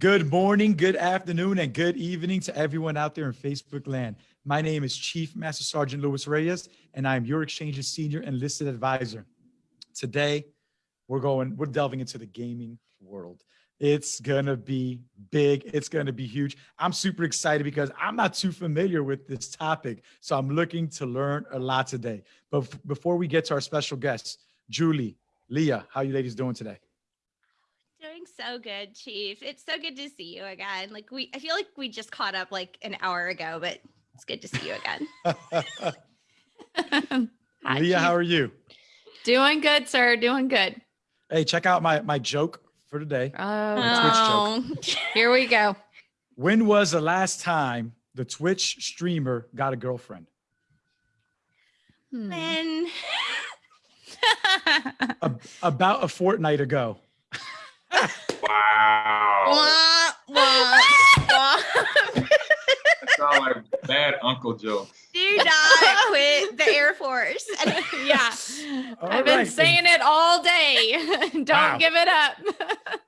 Good morning, good afternoon, and good evening to everyone out there in Facebook land. My name is Chief Master Sergeant Luis Reyes, and I am your Exchange's Senior Enlisted Advisor. Today, we're going, we're delving into the gaming world. It's gonna be big. It's gonna be huge. I'm super excited because I'm not too familiar with this topic, so I'm looking to learn a lot today. But before we get to our special guests, Julie, Leah, how you ladies doing today? Doing so good, Chief. It's so good to see you again. Like we, I feel like we just caught up like an hour ago, but it's good to see you again. Hi, Leah, Chief. how are you? Doing good, sir. Doing good. Hey, check out my my joke for today. Oh, Twitch joke. Here we go. When was the last time the Twitch streamer got a girlfriend? Hmm. When? a, about a fortnight ago. Wow. Wah, wah, sound like bad uncle jokes. Do not quit the Air Force. yeah. All I've been saying it all day. Don't wow. give it up.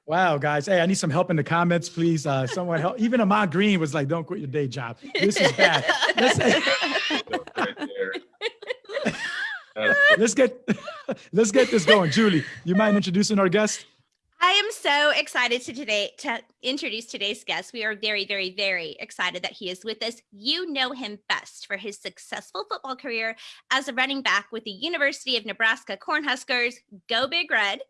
wow, guys. Hey, I need some help in the comments, please. Uh, someone help. Even Ahman Green was like, don't quit your day job. This is bad. Let's, let's get let's get this going. Julie, you mind introducing our guest? I am so excited to today to introduce today's guest. We are very, very, very excited that he is with us. You know him best for his successful football career as a running back with the University of Nebraska Cornhuskers, Go Big Red,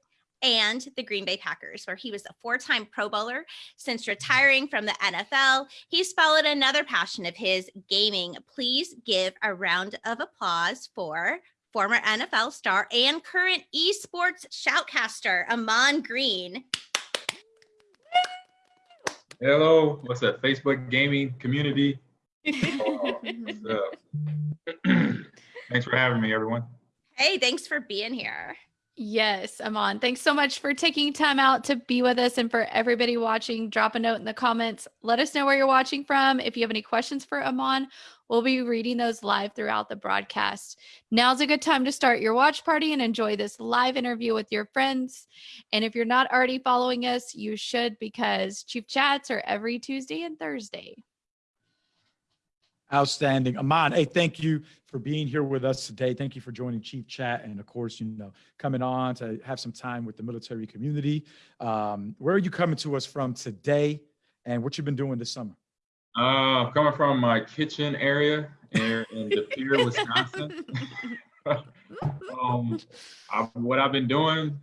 and the Green Bay Packers, where he was a four-time Pro Bowler. Since retiring from the NFL, he's followed another passion of his, gaming. Please give a round of applause for former NFL star and current esports shoutcaster, Ahman Green. Hello, what's up, Facebook gaming community? Oh, thanks for having me, everyone. Hey, thanks for being here. Yes, Ahman. Thanks so much for taking time out to be with us and for everybody watching. Drop a note in the comments. Let us know where you're watching from. If you have any questions for Ahman, we'll be reading those live throughout the broadcast. Now's a good time to start your watch party and enjoy this live interview with your friends. And if you're not already following us, you should because Chief Chats are every Tuesday and Thursday. Outstanding. Ahman, hey, thank you for being here with us today. Thank you for joining Chief Chat and of course, you know, coming on to have some time with the military community. Um, where are you coming to us from today and what you've been doing this summer? Uh, coming from my kitchen area in, in De Pere, Wisconsin. um, I, what I've been doing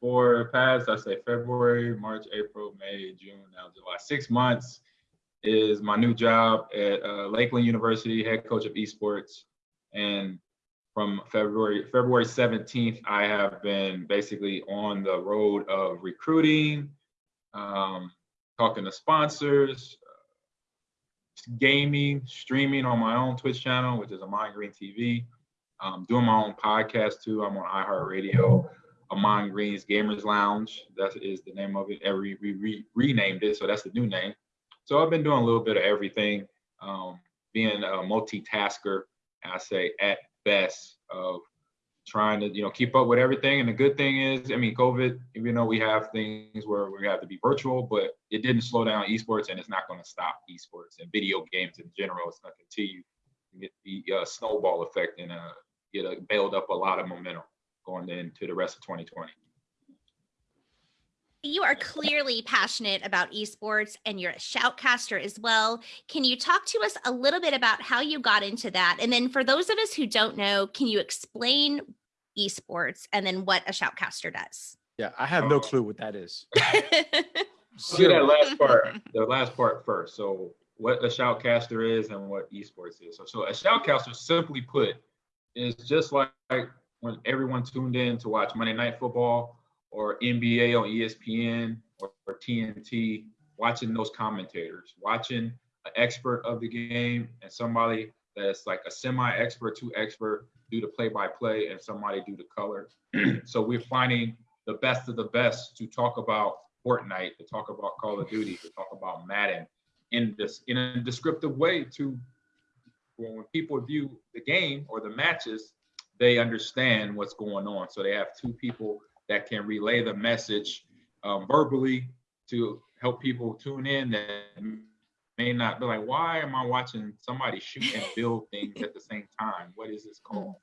for past, I say February, March, April, May, June, now July, six months is my new job at uh, Lakeland University, head coach of esports. And from February February 17th, I have been basically on the road of recruiting, um, talking to sponsors, gaming, streaming on my own Twitch channel, which is Ahman Green TV. Um, doing my own podcast too. I'm on iHeartRadio. Ahman Green's Gamers Lounge. That is the name of it. Every we re renamed it, so that's the new name. So I've been doing a little bit of everything, um, being a multitasker, I say at best of trying to, you know, keep up with everything. And the good thing is, I mean, COVID, even though we have things where we have to be virtual, but it didn't slow down esports and it's not going to stop esports and video games in general. It's going to continue to get the uh, snowball effect and uh, get a build up a lot of momentum going into the rest of 2020 you are clearly passionate about esports and you're a shoutcaster as well. Can you talk to us a little bit about how you got into that? And then for those of us who don't know, can you explain esports and then what a shoutcaster does? Yeah, I have no clue what that is. do that last part, the last part first. So what a shoutcaster is and what esports is. So, so a shoutcaster simply put is just like when everyone tuned in to watch Monday Night Football or NBA on ESPN or, or TNT, watching those commentators, watching an expert of the game and somebody that's like a semi-expert to expert do the play-by-play and somebody do the color. so we're finding the best of the best to talk about Fortnite, to talk about Call of Duty, to talk about Madden in this in a descriptive way to when people view the game or the matches, they understand what's going on. So they have two people that can relay the message um, verbally to help people tune in that may not be like, why am I watching somebody shoot and build things at the same time? What is this called?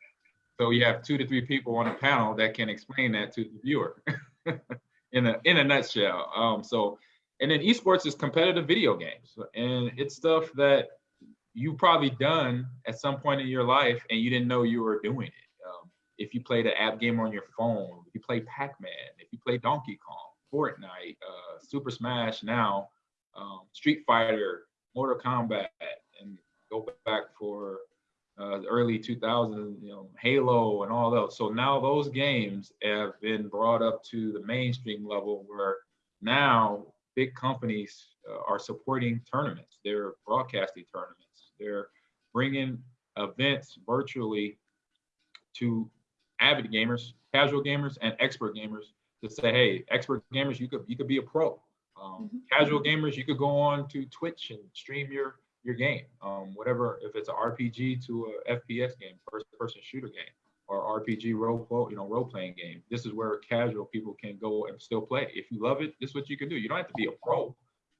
So you have two to three people on a panel that can explain that to the viewer in a in a nutshell. Um, so and then esports is competitive video games, and it's stuff that you probably done at some point in your life and you didn't know you were doing it. If you played an app game on your phone, if you play Pac-Man, if you play Donkey Kong, Fortnite, uh, Super Smash now, um, Street Fighter, Mortal Kombat, and go back for uh, the early 2000s, you know, Halo and all those. So now those games have been brought up to the mainstream level where now big companies uh, are supporting tournaments. They're broadcasting tournaments. They're bringing events virtually to avid gamers, casual gamers, and expert gamers to say, hey, expert gamers, you could you could be a pro. Um, mm-hmm. Casual gamers, you could go on to Twitch and stream your your game, um, whatever. If it's an RPG to a FPS game, first person shooter game, or RPG role you know role playing game, this is where casual people can go and still play. If you love it, this is what you can do. You don't have to be a pro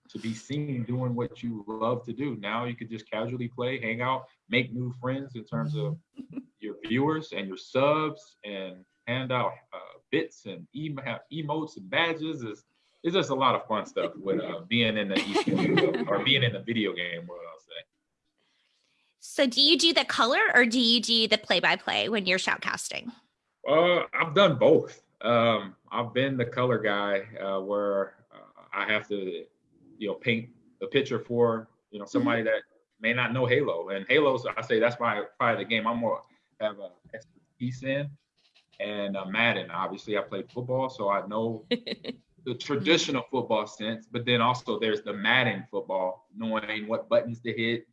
to be seen doing what you love to do. Now you could just casually play, hang out, make new friends in terms of your viewers and your subs, and hand out uh, bits and emotes and badges. Is it's just a lot of fun stuff with uh, being in the or being in the video game world. I'll say. So, do you do the color or do you do the play-by-play when you're shoutcasting? Uh, I've done both. Um, I've been the color guy uh, where uh, I have to you know paint a picture for you know somebody mm-hmm. that may not know Halo. And Halo, so I say that's why probably the game I'm more have a expertise in. And uh, Madden, obviously, I played football, so I know the traditional football sense. But then also there's the Madden football, knowing what buttons to hit,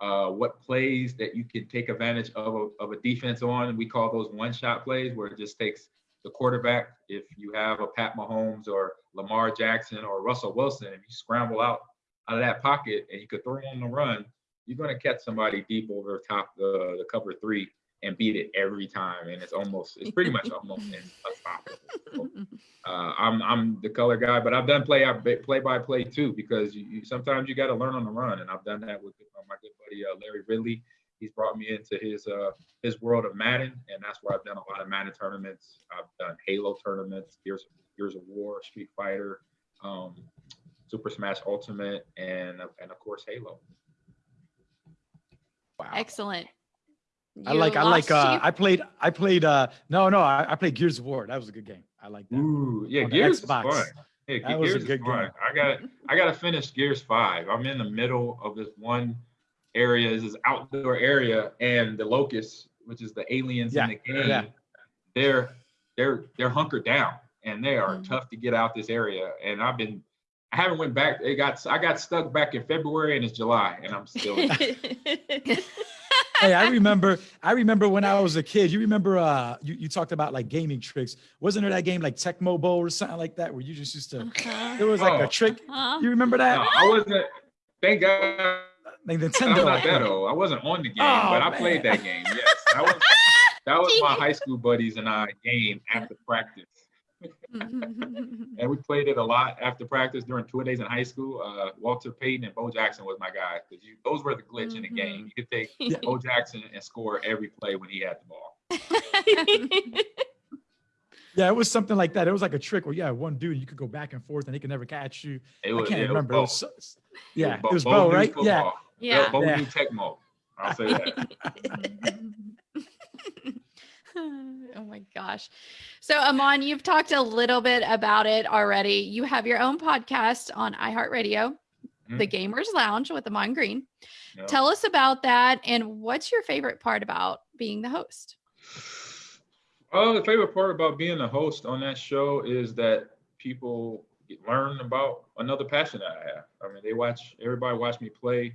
uh, what plays that you can take advantage of a, of a defense on. We call those one-shot plays, where it just takes the quarterback. If you have a Pat Mahomes or Lamar Jackson or Russell Wilson, if you scramble out out of that pocket and you could throw on the run, you're going to catch somebody deep over top the, the cover three and beat it every time. And it's almost, it's pretty much almost unstoppable. So, uh, I'm I'm the color guy, but I've done play play by play too because you, you sometimes you got to learn on the run, and I've done that with my good buddy uh, Larry Ridley. He's brought me into his uh, his world of Madden, and that's where I've done a lot of Madden tournaments. I've done Halo tournaments, Gears Gears of War, Street Fighter, um, Super Smash Ultimate, and and of course Halo. Wow! Excellent. I like I like uh I played I played uh no no I, I played Gears of War. That was a good game. I like that. Ooh, yeah, Gears is fun. Yeah, that Gears was a good is fun. Game. I got I got to finish Gears 5. I'm in the middle of this one area, is this outdoor area and the locusts, which is the aliens yeah, in the game. Yeah. They're they're they're hunkered down and they are mm-hmm. tough to get out this area and I've been I haven't went back. It got I got stuck back in February and it's July and I'm still hey, I remember, I remember when I was a kid. You remember, uh, you, you talked about like gaming tricks. Wasn't there that game like Tecmo Bowl or something like that, where you just used to? It was like oh. a trick. Uh-huh. You remember that? No, I wasn't. Thank God. Like Nintendo. I'm not that old. I wasn't on the game, oh, but I man. played that game. Yes, that was that was my high school buddies and I game after practice. And we played it a lot after practice during two days in high school. Uh, Walter Payton and Bo Jackson was my guy because those were the glitch mm-hmm. in the game. Mm-hmm. You could take yeah. Bo Jackson and score every play when he had the ball. yeah, it was something like that. It was like a trick where yeah, one dude you could go back and forth and he could never catch you. It was, I can't yeah, remember. It was so, yeah, it was Bo, Bo right? Football. Yeah, yeah. Bo yeah. Tecmo. I'll say that. oh my gosh. So, Ahman, you've talked a little bit about it already. You have your own podcast on iHeartRadio, mm-hmm. The Gamers Lounge with Ahman Green. Yep. Tell us about that and what's your favorite part about being the host? Oh, the favorite part about being the host on that show is that people learn about another passion that I have. I mean, they watch, everybody watch me play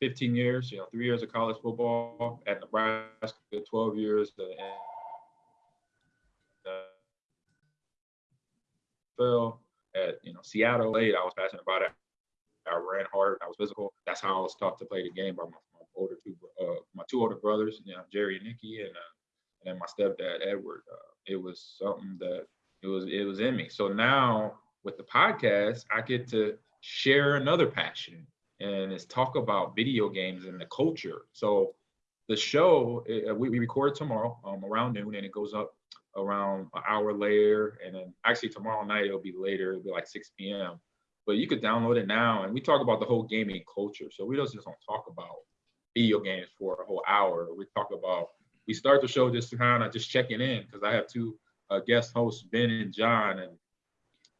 15 years, you know, three years of college football at Nebraska, 12 years NFL at you know Seattle late. I was passionate about it. I ran hard. I was physical. That's how I was taught to play the game by my, my older two, uh, my two older brothers, you know, Jerry and Nikki, and uh, and my stepdad Edward. Uh, it was something that it was it was in me. So now with the podcast, I get to share another passion and it's talk about video games and the culture. So the show uh, we, we record tomorrow um, around noon and it goes up around an hour later and then actually tomorrow night it'll be later it'll be like 6 p.m but you could download it now and we talk about the whole gaming culture so we just don't talk about video games for a whole hour. We talk about we start the show just kind of just checking in because i have two uh, guest hosts ben and john and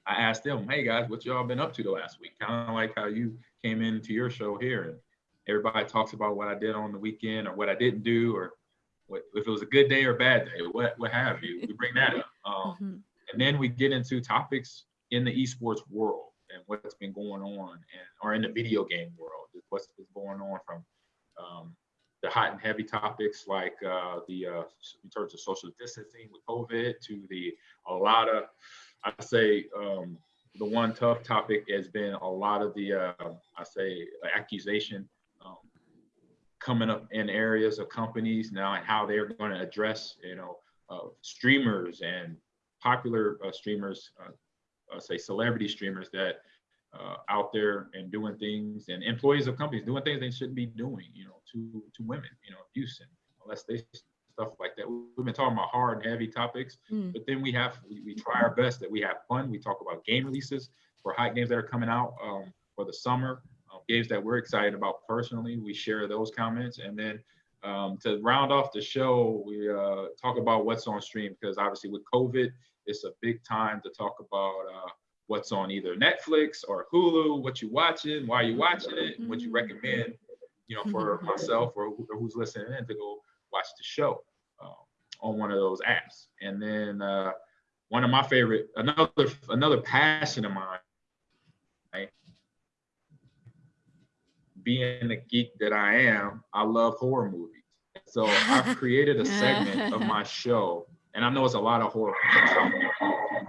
i asked them hey guys what y'all been up to the last week? Kind of like how you came into your show here and everybody talks about what i did on the weekend or what i didn't do or if it was a good day or a bad day, what what have you. We bring that up, um, Mhm. and then we get into topics in the esports world and what's been going on, and or in the video game world, what's been going on from um, the hot and heavy topics like uh, the uh, in terms of social distancing with COVID to the a lot of I say um, the one tough topic has been a lot of the uh, I say accusation um, coming up in areas of companies now and how they're going to address you know uh, streamers and popular uh, streamers uh, uh, say celebrity streamers that uh, out there and doing things and employees of companies doing things they shouldn't be doing you know to to women you know abuse and molestation stuff like that. We've been talking about hard and heavy topics Mm. but then we have we, we try our best that we have fun. We talk about game releases for hot games that are coming out um, for the summer games that we're excited about personally. We share those comments, and then um, to round off the show, we uh, talk about what's on stream because obviously with COVID, it's a big time to talk about uh, what's on either Netflix or Hulu, what you watching, why you watching it, and what you recommend, you know, for myself or, who- or who's listening in to go watch the show uh, on one of those apps. And then uh, one of my favorite, another another passion of mine being the geek that I am, I love horror movies. So I've created a segment of my show, and I know it's a lot of horror.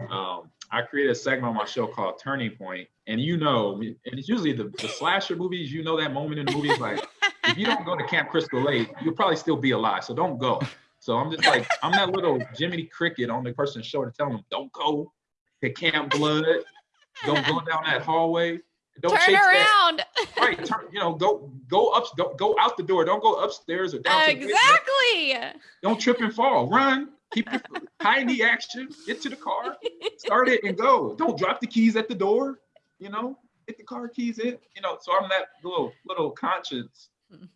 Um, I created a segment on my show called Turning Point, and you know, and it's usually the, the slasher movies. You know that moment in the movies, like if you don't go to Camp Crystal Lake, you'll probably still be alive. So don't go. So I'm just like I'm that little Jiminy Cricket on the person's show to tell them don't go to Camp Blood, don't go down that hallway, don't Turn chase that. around. right turn, you know go go up go, go out the door. Don't go upstairs or down to the basement. exactly. don't trip and fall. Run. Keep your high knee action. Get to the car. Start it and go. Don't drop the keys at the door you know? Get the car keys in. You know so i'm that little little conscience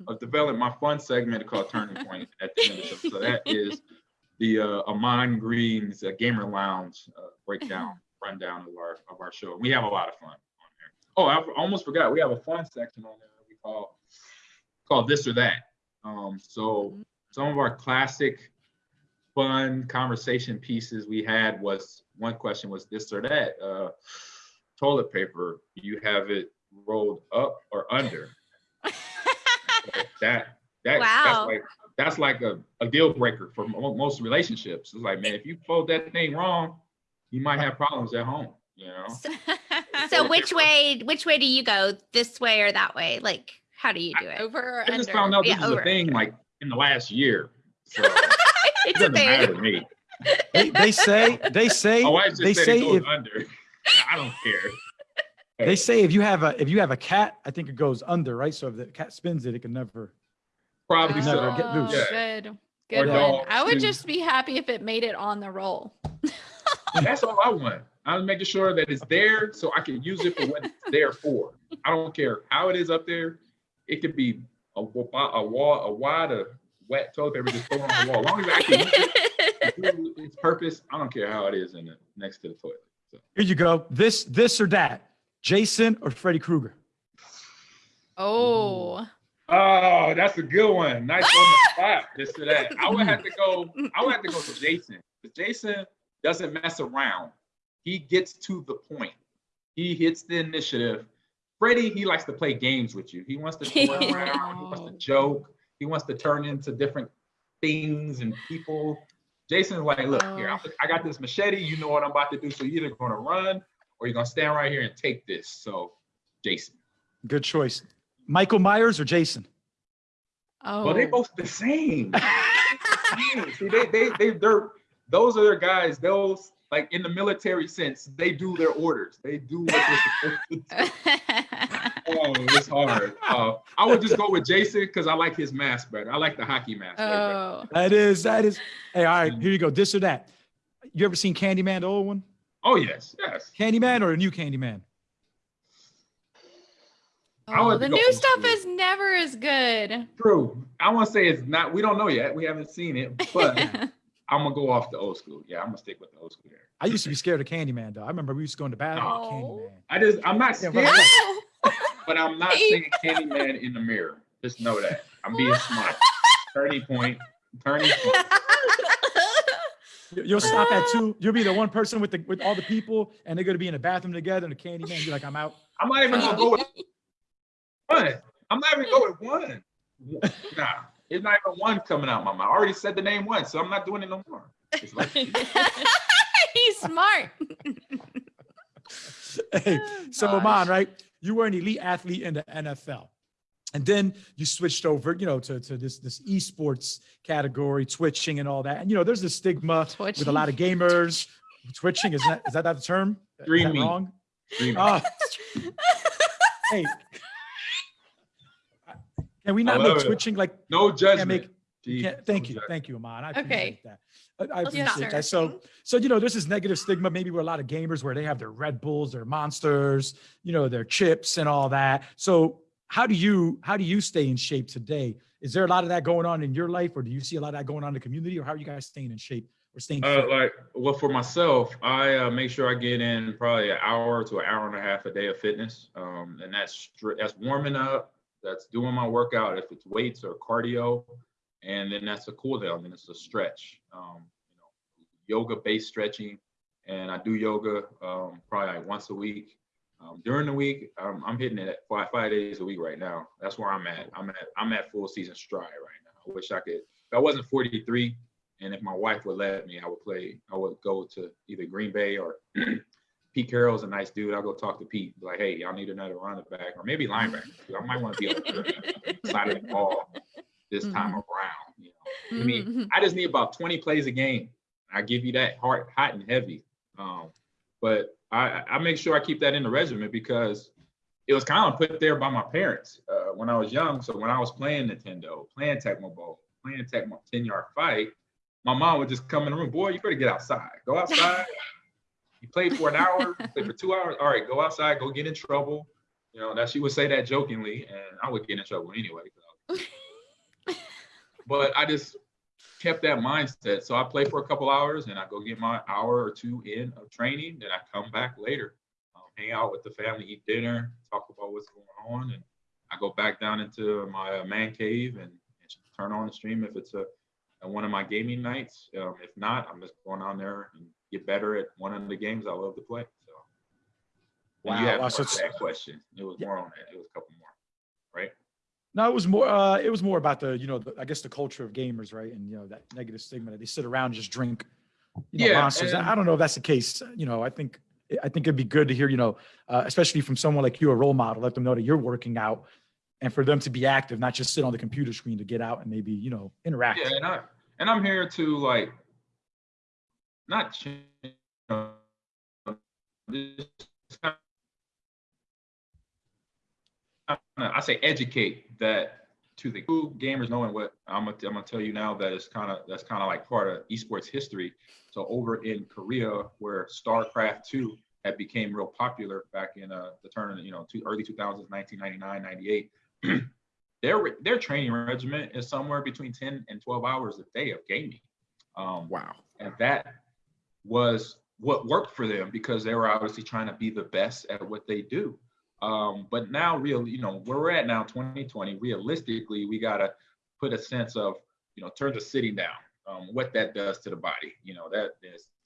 of developing my fun segment called turning point at the end of the show. So that is the uh ahman green's uh, gamer lounge uh, breakdown rundown of our of our show. We have a lot of fun oh i almost forgot. We have a fun section on there we call called this or that. Um so some of our classic fun conversation pieces we had was one question was this or that. Uh toilet paper you have it rolled up or under? That that Wow. that's like that's like a, a deal breaker for mo- most relationships. It's like man if you fold that thing wrong you might have problems at home you know so which way which way do you go? This way or that way? Like how do you do it? Over or i just under? found out this Yeah, is over. a thing like in the last year so it it's a doesn't matter to me They, they say they say my wife just they said say if under i don't care they say if you have a if you have a cat, I think it goes under, right? So if the cat spins it, it can never. probably never so get loose. Oh, Yeah. Good. Or Good one. dogs, I would just be happy if it made it on the roll. That's all I want. I'm making sure that it's there so I can use it for what it's there for. I don't care how it is up there. It could be a, wa- a wall, a wad of wet toilet paper just thrown on the wall. As long as I can use it do its purpose, I don't care how it is in the next to the toilet. So Here you go. This this or that. Jason or Freddy Krueger. Oh. Oh, that's a good one. Nice on the spot. This to that. I would have to go. I would have to go to Jason. Jason doesn't mess around. He gets to the point. He hits the initiative. Freddy, he likes to play games with you. He wants to toy around. He wants to joke. He wants to turn into different things and people. Jason's like, look oh. here, I, I got this machete. You know what I'm about to do. So you're either going to run or you're going to stand right here and take this. So, Jason. Good choice. Michael Myers or Jason? Oh. Well, they both the same. Same. See, they they they they're those are their guys. Those like in the military sense, they do their orders. They do what they're supposed to do. Oh, it's hard. Uh, I would just go with Jason because I like his mask better. I like the hockey mask. oh, That is, that is. Hey, all right, here you go. This or that. You ever seen Candyman, the old one? Oh yes, yes. Candyman or a new Candyman? I oh the new stuff school. is never as good. True. I want to say it's not. We don't know yet. We haven't seen it, but I'm gonna go off the old school. Yeah, I'm gonna stick with the old school there. I used to be scared of Candyman, though. I remember we used to go in the bathroom Oh. Candyman. I just, I'm not scared, right. but I'm not seeing Candyman in the mirror. Just know that. I'm being smart. Turning point. Turning point. You- You'll stop at two. You'll be the one person with the with all the people, and they're gonna be in the bathroom together, and the Candyman. You're like, I'm out. I'm not even gonna go with one. I'm not even going with one. Nah, it's not even one coming out my mouth. I already said the name once, so I'm not doing it no more. Like, He's smart. Hey, so gosh. Ahman, right? You were an elite athlete in the NFL. And then you switched over, you know, to, to this this esports category, twitching and all that. And you know, there's a stigma with a lot of gamers. Twitching is that is that the term? Is that wrong? dreaming. Oh, hey, can we not make it. twitching like? no Can't judgment. make, Gee, thank no you, judgment. thank you, Ahman. I Okay. appreciate that. I, I Yes, appreciate sir. that. So, so you know, there's this negative stigma maybe where a lot of gamers where they have their Red Bulls, their Monsters, you know, their chips and all that. So, how do you how do you stay in shape today? Is there a lot of that going on in your life, or do you see a lot of that going on in the community, or how are you guys staying in shape or staying? Uh, like, well, for myself, I uh, make sure I get in probably an hour to an hour and a half a day of fitness, um, and that's that's warming up, that's doing my workout if it's weights or cardio, and then that's a cool down, then it's a stretch, um, you know, yoga based stretching, and I do yoga um, probably like once a week. Um, during the week, um, I'm hitting it at five, five days a week right now. That's where I'm at. I'm at I'm at full season stride right now. I wish I could. If I wasn't 43, and if my wife would let me, I would play. I would go to either Green Bay or Pete Carroll's a nice dude. I'll go talk to Pete. Be like, hey, y'all need another running back or maybe linebacker. I might want to be on the side of the ball this time around. You know, I mean, Mhm. I just need about 20 plays a game. I give you that hard, hot and heavy. Um, but I, I make sure I keep that in the regimen because it was kind of put there by my parents uh, when I was young. So when I was playing Nintendo, playing Tecmo Bowl, playing Tecmo 10 yard fight, my mom would just come in the room, boy, you better get outside. Go outside. You played for an hour, played for two hours. All right, go outside, go get in trouble. You know, that she would say that jokingly, and I would get in trouble anyway. Was- but I just kept that mindset. So I play for a couple hours and I go get my hour or two in of training. Then I come back later, um, hang out with the family, eat dinner, talk about what's going on, and I go back down into my uh, man cave and, and turn on the stream if it's a, a one of my gaming nights. Um, if not, I'm just going on there and get better at one of the games I love to play. So. And you Wow, had wow, so that question. It was Yeah. more on that. It was a couple more, right? No, it was more. Uh, it was more about the, you know, the, I guess the culture of gamers, right? And you know that negative stigma that they sit around and just drink, you know, Yeah, monsters. and- I don't know if that's the case. You know, I think I think it'd be good to hear, you know, uh, especially from someone like you, a role model, let them know that you're working out, and for them to be active, not just sit on the computer screen to get out and maybe, you know, interact. Yeah, and I and I'm here to like not I say educate that to the cool gamers knowing what I'm gonna, I'm gonna tell you now that it's kind of that's kind of like part of esports history. So over in Korea, where StarCraft 2 had became real popular back in uh, the turn, of you know, two, early 2000s, 1999, 98. their their training regimen is somewhere between 10 and 12 hours a day of gaming. Um, Wow. and that was what worked for them because they were obviously trying to be the best at what they do. Um, but now, real, you know, where we're at now, 2020, realistically, we gotta put a sense of, you know, terms of sitting down, um, what that does to the body. You know, that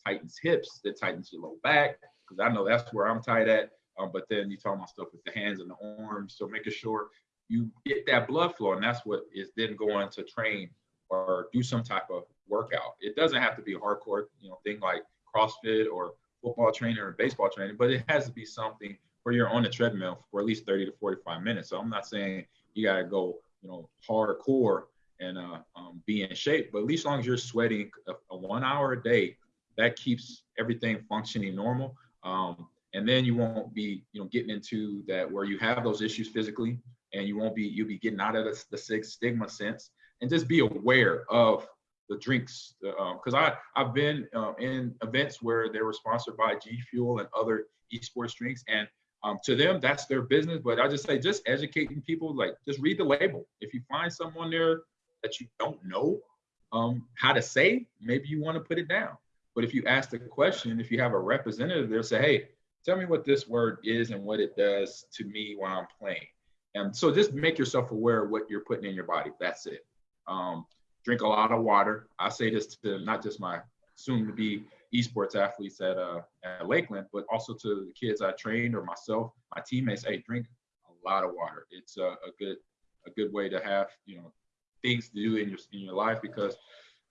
tightens hips, that tightens your low back, because I know that's where I'm tight at. Um, but then you talk about stuff with the hands and the arms, so making sure you get that blood flow, and that's what is then going to train or do some type of workout. It doesn't have to be a hardcore, you know, thing like CrossFit or football training or baseball training, but it has to be something where you're on the treadmill for at least 30 to 45 minutes. So I'm not saying you gotta go, you know, hardcore and uh, um, be in shape, but at least as long as you're sweating a, a one hour a day, that keeps everything functioning normal. Um, and then you won't be, you know, getting into that where you have those issues physically, and you won't be, you'll be getting out of the, the stigma sense, and just be aware of the drinks. Because I I've been uh, in events where they were sponsored by G Fuel and other esports drinks, and um, to them that's their business. But I just say just educating people, like just read the label. If you find someone there that you don't know um, how to say, maybe you want to put it down. But if you ask the question, if you have a representative there, say, hey, tell me what this word is and what it does to me when I'm playing. And so just make yourself aware of what you're putting in your body. That's it. Um, drink a lot of water. I say this to not just my soon to be esports athletes at, uh, at Lakeland, but also to the kids I trained or myself, my teammates, hey, drink a lot of water. It's a, a good, a good way to have, you know, things to do in your, in your life because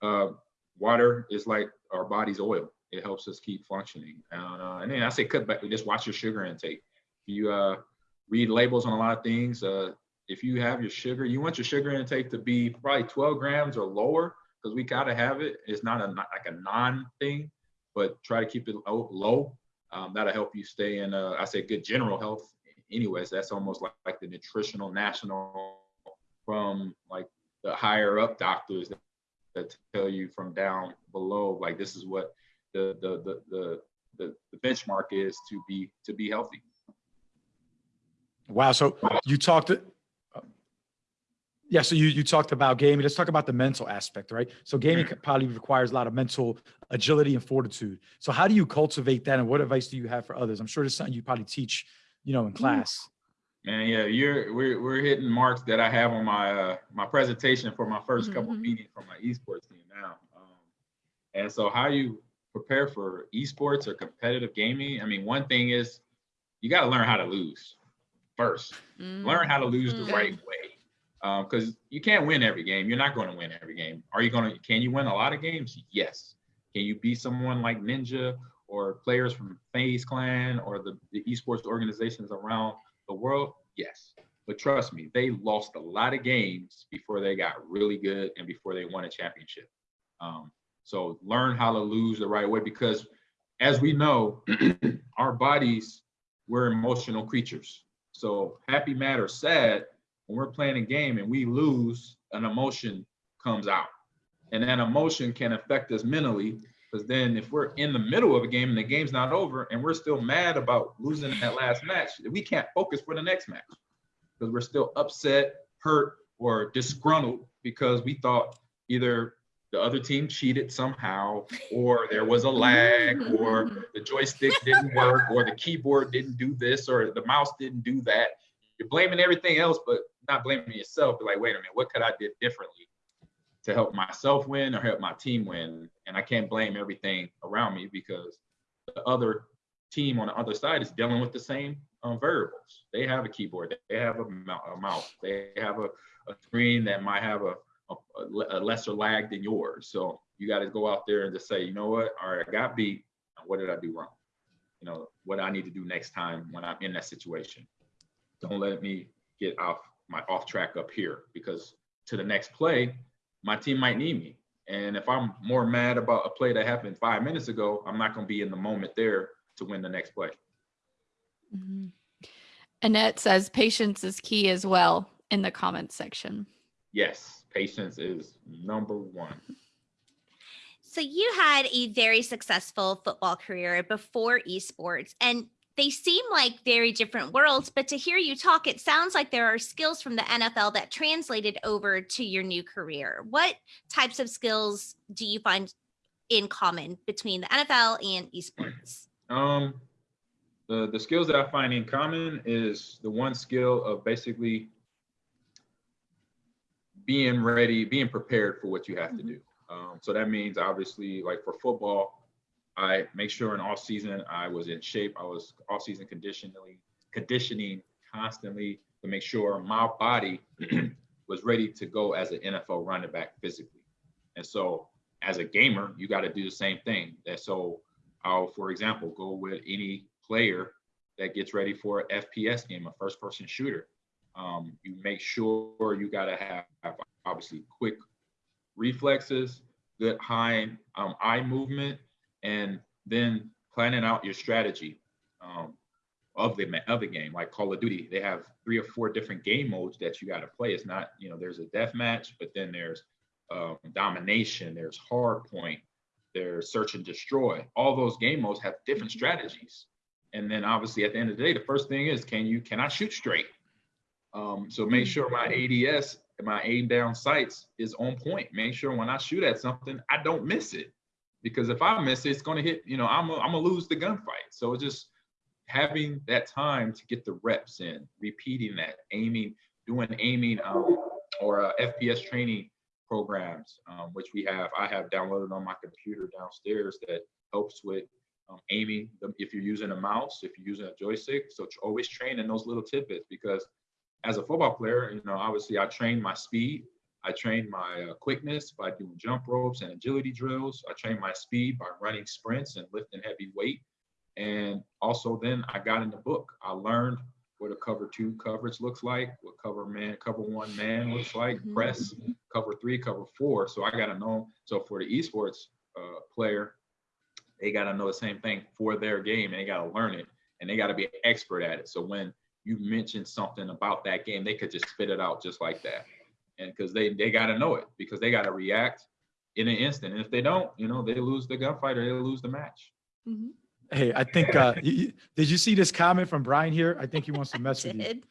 uh, water is like our body's oil. It helps us keep functioning. Uh, and then I say cut back, just watch your sugar intake. You uh, read labels on a lot of things. Uh, if you have your sugar, you want your sugar intake to be probably 12 grams or lower because we gotta have it. It's not a like a non thing, but try to keep it low. low. Um, that'll help you stay in, I say, good general health. Anyways, that's almost like, like the nutritional national from like the higher up doctors that, that tell you from down below, like this is what the the the the the, the benchmark is to be to be healthy. Wow. So you talked, yeah. So you, you talked about gaming. Let's talk about the mental aspect, right? So gaming probably requires a lot of mental agility and fortitude. So how do you cultivate that? And what advice do you have for others? I'm sure it's something you probably teach, you know, in class. Man, yeah, you're we're we're hitting marks that I have on my uh my presentation for my 1st couple Mhm. meetings for my esports team now. Um, and so how you prepare for esports or competitive gaming? I mean, one thing is you got to learn how to lose first. Learn how to lose the right way. Because you can't win every game. You're not going to win every game. Are you going to? Can you win a lot of games? Yes. Can you beat someone like Ninja or players from FaZe Clan or the, the esports organizations around the world? Yes. But trust me, they lost a lot of games before they got really good and before they won a championship. Um, so learn how to lose the right way because, as we know, our bodies, we're emotional creatures. So happy, mad, or sad, when we're playing a game and we lose, an emotion comes out. And that emotion can affect us mentally because then if we're in the middle of a game and the game's not over and we're still mad about losing that last match, we can't focus for the next match because we're still upset, hurt, or disgruntled because we thought either the other team cheated somehow, or there was a lag, or the joystick didn't work, or the keyboard didn't do this, or the mouse didn't do that. You're blaming everything else, but not blaming yourself. But like, wait a minute, what could I did differently to help myself win or help my team win? And I can't blame everything around me because the other team on the other side is dealing with the same um, variables. They have a keyboard, they have a, a mouse, they have a, a screen that might have a, a, a lesser lag than yours. So you got to go out there and just say, you know what? All right, I got beat. What did I do wrong? You know, what I need to do next time when I'm in that situation? Don't let me get off my off track up here because to the next play, my team might need me. And if I'm more mad about a play that happened five minutes ago, I'm not going to be in the moment there to win the next play. Mhm. Annette says patience is key as well in the comments section. Yes, patience is number one. So you had a very successful football career before esports and they seem like very different worlds, but to hear you talk, it sounds like there are skills from the NFL that translated over to your new career. What types of skills do you find in common between the NFL and esports? Um, the the skills that I find in common is the one skill of basically being ready, being prepared for what you have to do. Um, so that means obviously, like for football, I make sure in off season I was in shape. I was off season conditionally conditioning constantly to make sure my body was ready to go as an NFL running back physically. And so as a gamer, you got to do the same thing. That so I'll, for example, go with any player that gets ready for an FPS game, a first person shooter. Um, you make sure you got to have, have obviously quick reflexes, good high um, eye movement, and then planning out your strategy um, of the of the game. Like Call of Duty, they have three or four different game modes that you got to play. It's not you know there's a death match, but then there's um, domination, there's hardpoint, there's search and destroy. All those game modes have different strategies. And then obviously at the end of the day, the first thing is can you can I shoot straight? Um, so make sure my ADS, my aim down sights is on point. Make sure when I shoot at something, I don't miss it. Because if I miss it, it's gonna hit, you know, I'm I'm gonna lose the gunfight. So it's just having that time to get the reps in, repeating that, aiming, doing aiming um, or uh, FPS training programs, um, which we have, I have downloaded on my computer downstairs that helps with um, aiming. If you're using a mouse, if you're using a joystick, so always train in those little tidbits because as a football player, you know, obviously I train my speed, I train my uh, quickness by doing jump ropes and agility drills. I train my speed by running sprints and lifting heavy weight. And also then I got in the book. I learned what a cover two coverage looks like, what cover man, cover one man looks like, Mhm. press, cover three, cover four. So I got to know. So for the esports uh, player, they got to know the same thing for their game and they got to learn it and they got to be an expert at it. So when you mention something about that game, they could just spit it out just like that. And because they they got to know it because they got to react in an instant. And if they don't, you know, they lose the gunfight or they lose the match. Mhm. Hey, I think, uh, you- you- did you see this comment from Brian here? I think he wants to mess with you.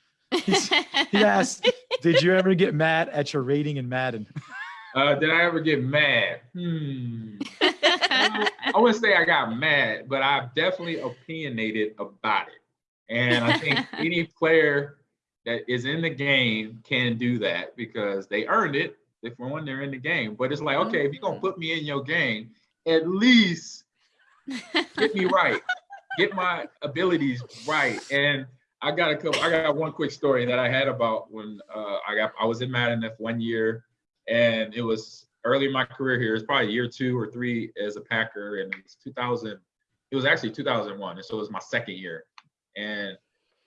He's- He asked, did you ever get mad at your rating in Madden? Uh, did I ever get mad? Hmm. I wouldn't say I got mad, but I've definitely opinionated about it. And I think any player that is in the game can do that because they earned it. If for one, they're in the game. But it's like, okay, if you're gonna put me in your game, at least get me right, get my abilities right. And I got a couple. I got one quick story that I had about when uh, I got I was in Madden F one year, and it was early in my career here. It's probably year two or three as a Packer, and it's 2000. It was actually 2001, and so it was my second year, and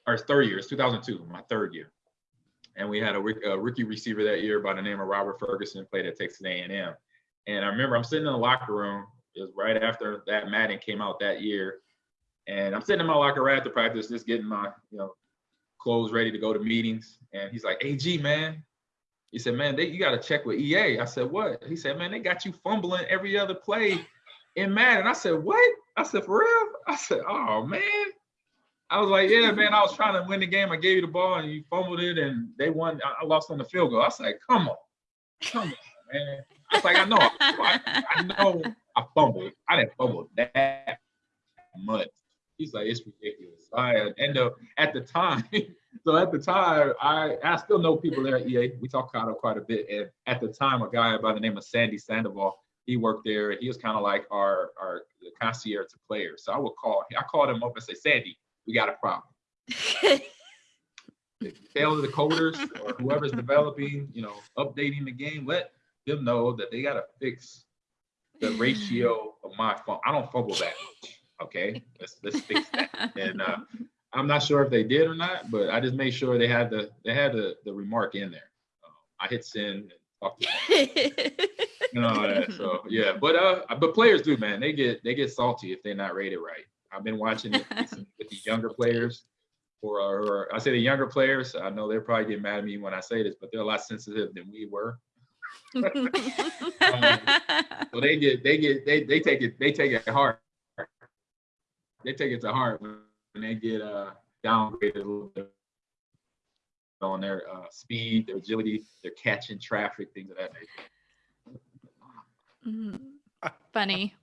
or third year. It's 2002, my third year, and we had a, a rookie receiver that year by the name of Robert Ferguson, played at Texas A&M, and I remember I'm sitting in the locker room. It was right after that Madden came out that year, and I'm sitting in my locker right after practice, just getting my you know clothes ready to go to meetings, and he's like, "Ag man." He said, man, they, you got to check with EA. I said, what? He said, man, they got you fumbling every other play in Madden. I said, what? I said, for real? I said, oh, man. I was like, yeah, man, I was trying to win the game. I gave you the ball and you fumbled it and they won. I lost on the field goal. I was like, come on. Come on, man. I was like, I know. I, I know I fumbled. I didn't fumble that much. He's like, it's ridiculous. I end up at the time. so at the time, I I still know people there at EA. We talk Kado quite a bit. And at the time, a guy by the name of Sandy Sandoval, he worked there. He was kind of like our our concierge to players. So I would call. I called him up and say, Sandy, we got a problem. Tell the coders or whoever's developing, you know, updating the game, let them know that they got to fix the ratio of my phone. I don't fumble that much. Okay, let's let's fix that. And uh, I'm not sure if they did or not, but I just made sure they had the they had the the remark in there. Uh, I hit send and talked to them, you know. So yeah, but uh, but players do, man. They get they get salty if they're not rated right. I've been watching it with the younger players, or, or I say the younger players. I know they're probably getting mad at me when I say this, but they're a lot sensitive than we were. So they get they get they they take it they take it hard. They take it to heart when when they get uh downgraded a little bit on their uh, speed, their agility, their catching traffic, things of that nature. Mhm. funny,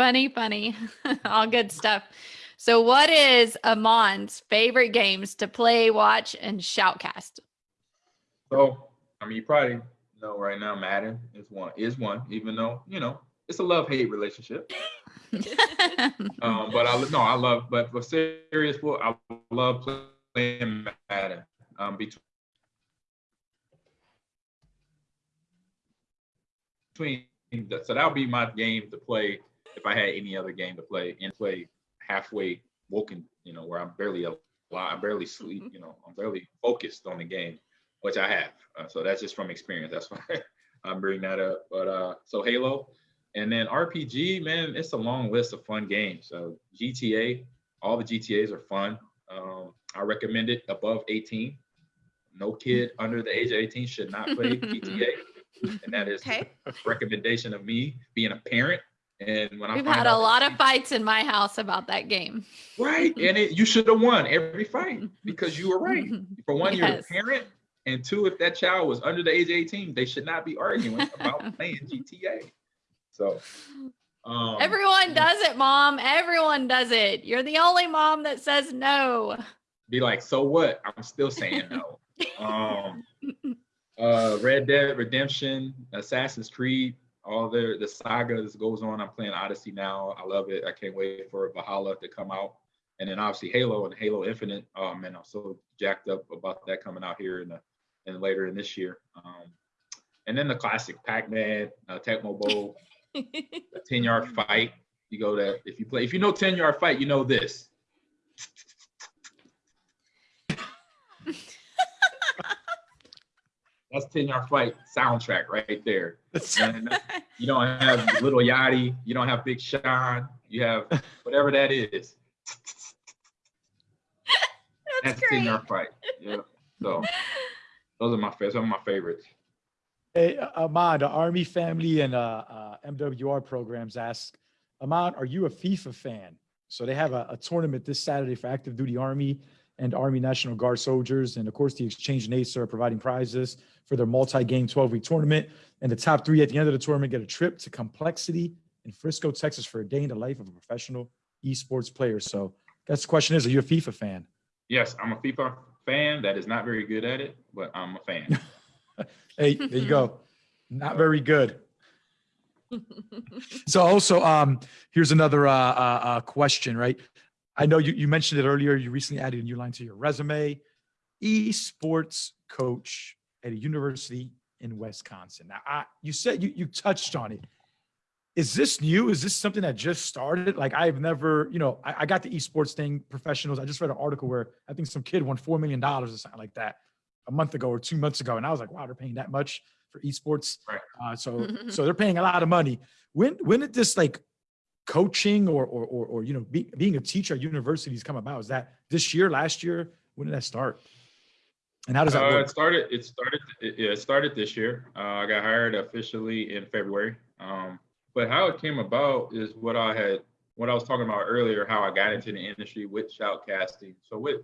funny, funny. All good stuff. So, what is Ahman's favorite games to play, watch, and shoutcast? So I mean, you probably know right now Madden is one is one, even though you know it's a love hate relationship. Um, but I no, I love, but for serious, football, I love playing Madden. Um, between between so that'll be my game to play if I had any other game to play and play halfway woken, you know, where I'm barely alive, I barely sleep, you know, I'm barely focused on the game, which I have. Uh, so that's just from experience. That's why I'm bringing that up. But uh, so Halo, and then RPG, man, it's a long list of fun games. So GTA, all the GTA's are fun. Um, I recommend it above 18. No kid under the age of 18 should not play GTA. And that is Okay. a recommendation of me being a parent. And when We've find had a lot of fights in my house about that game. right, and it, you should have won every fight because you were right. For one, you're a parent, and two, if that child was under the age of 18, they should not be arguing about playing GTA. So, um, Everyone does it, mom. Everyone does it. You're the only mom that says no. be like, so what? I'm still saying no. um, uh, Red Dead Redemption, Assassin's Creed, all the the saga that goes on. I'm playing Odyssey now. I love it. I can't wait for Valhalla to come out. And then obviously Halo and Halo Infinite. Oh man, I'm so jacked up about that coming out here in the and later in this year. Um, and then the classic Pac-Man, uh, Tecmo Bowl, the 10 yard fight. You go there. If you play, if you know 10 yard fight, you know this. That's 10 yard fight soundtrack right there. And you don't have Lil Yachty, you don't have Big Sean, you have whatever that is. That's That's 10 yard fight. Yeah. So those are my favorites. Some of my favorites. Hey, Ahman, the Army family and uh, uh, MWR programs ask, Ahman, are you a FIFA fan? So they have a, a tournament this Saturday for active duty Army and Army National Guard soldiers. And of course, the Exchange Nates are providing prizes for their multi-game 12-week tournament. And the top three at the end of the tournament get a trip to Complexity in Frisco, Texas for a day in the life of a professional esports player. So that's the question is, are you a FIFA fan? Yes, I'm a FIFA fan that is not very good at it, but I'm a fan. Hey, there you go. Not very good. So also, um, here's another uh, uh, uh, question, right? I know you, you mentioned it earlier. You recently added a new line to your resume, esports coach at a university in Wisconsin. Now, I, you said you, you touched on it. Is this new? Is this something that just started? Like I've never, you know, I, I got the esports thing, professionals. I just read an article where I think some kid won $4 million or something like that a month ago or two months ago. And I was like, wow, they're paying that much for esports. Right. Uh, so, so they're paying a lot of money. When, when did this like coaching or, or, or, or you know, be, being a teacher at universities come about? Is that this year, last year? When did that start? And how does that Uh, work? it started. It started. It, yeah, it started this year. Uh, I got hired officially in February. Um, but how it came about is what I had, what I was talking about earlier. How I got into the industry with shoutcasting. So with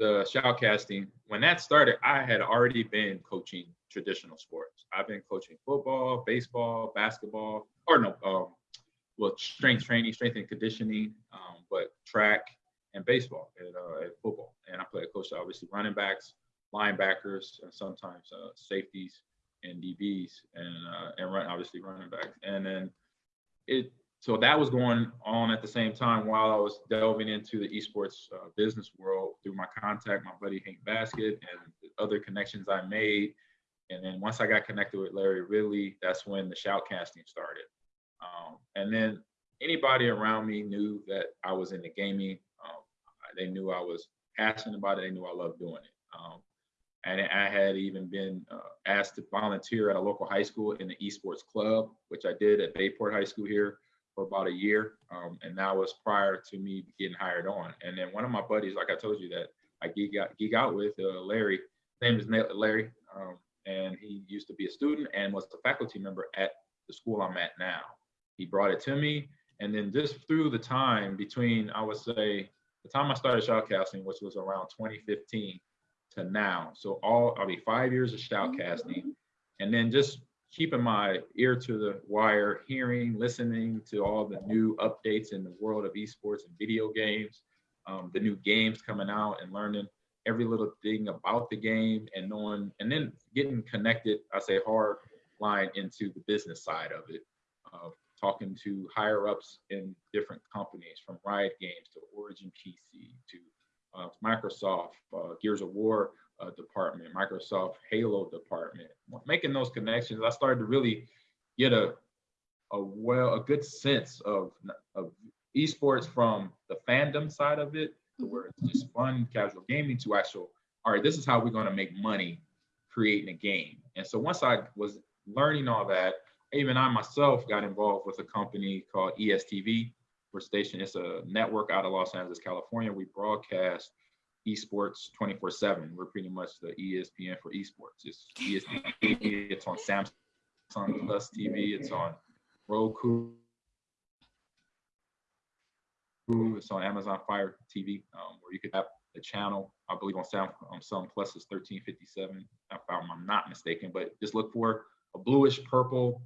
the shoutcasting, when that started, I had already been coaching traditional sports. I've been coaching football, baseball, basketball, or no, um, well, strength training, strength and conditioning, um, but track and baseball and, uh, football. And I play a coach obviously running backs, linebackers, and sometimes uh, safeties and DBs, and uh, and run obviously running backs. And then it so that was going on at the same time while I was delving into the esports uh, business world through my contact, my buddy Hank Baskett, and other connections I made. And then once I got connected with Larry Ridley, that's when the shoutcasting started. Um, and then anybody around me knew that I was in the gaming. Um, they knew I was passionate about it. They knew I loved doing it. Um, and I had even been uh, asked to volunteer at a local high school in the esports club, which I did at Bay Port High School here for about a year. Um, and that was prior to me getting hired on. And then one of my buddies, like I told you, that I geek out, geek out with, uh, Larry, name is Larry, um, and he used to be a student and was a faculty member at the school I'm at now. He brought it to me, and then just through the time between, I would say, the time I started shoutcasting, which was around 2015 to now. So all, I'll be five years of shoutcasting, and then just keeping my ear to the wire, hearing, listening to all the new updates in the world of esports and video games, um, the new games coming out, and learning every little thing about the game, and knowing, and then getting connected. I say hard line into the business side of it, of talking to higher ups in different companies, from Riot Games to Origin PC to uh, Microsoft, uh, Gears of War uh, department, Microsoft Halo department. Making those connections, I started to really get a a well a good sense of of esports from the fandom side of it, where it's just fun, casual gaming, to actual. All right, this is how we're going to make money creating a game. And so once I was learning all that, even I myself got involved with a company called ESTV. We're stationed, it's a network out of Los Angeles, California. We broadcast esports 24 seven. We're pretty much the ESPN for esports. It's ESPN, it's on Samsung Plus TV, it's on Roku. It's on Amazon Fire TV, um, where you could have the channel. I believe on Sound on Sun Plus is 1357. If I'm not mistaken, but just look for a bluish purple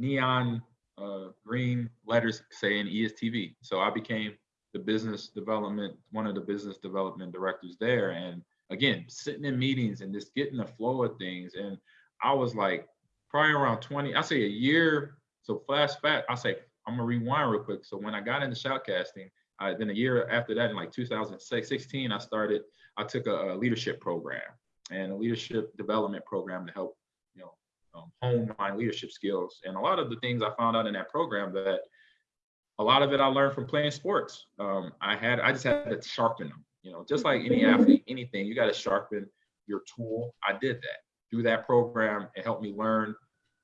neon uh, green letters saying ESTV. So I became the business development, one of the business development directors there. And again, sitting in meetings and just getting the flow of things. And I was like, probably around 20, I say a year. So flash back, I say, I'm gonna rewind real quick. So when I got into shoutcasting, I, then a year after that, in like 2016, I started, I took a, a leadership program and a leadership development program to help, um, hone my leadership skills. And a lot of the things I found out in that program that a lot of it I learned from playing sports. Um, I had, I just had to sharpen them, you know, just like any athlete, anything, you got to sharpen your tool. I did that through that program. It helped me learn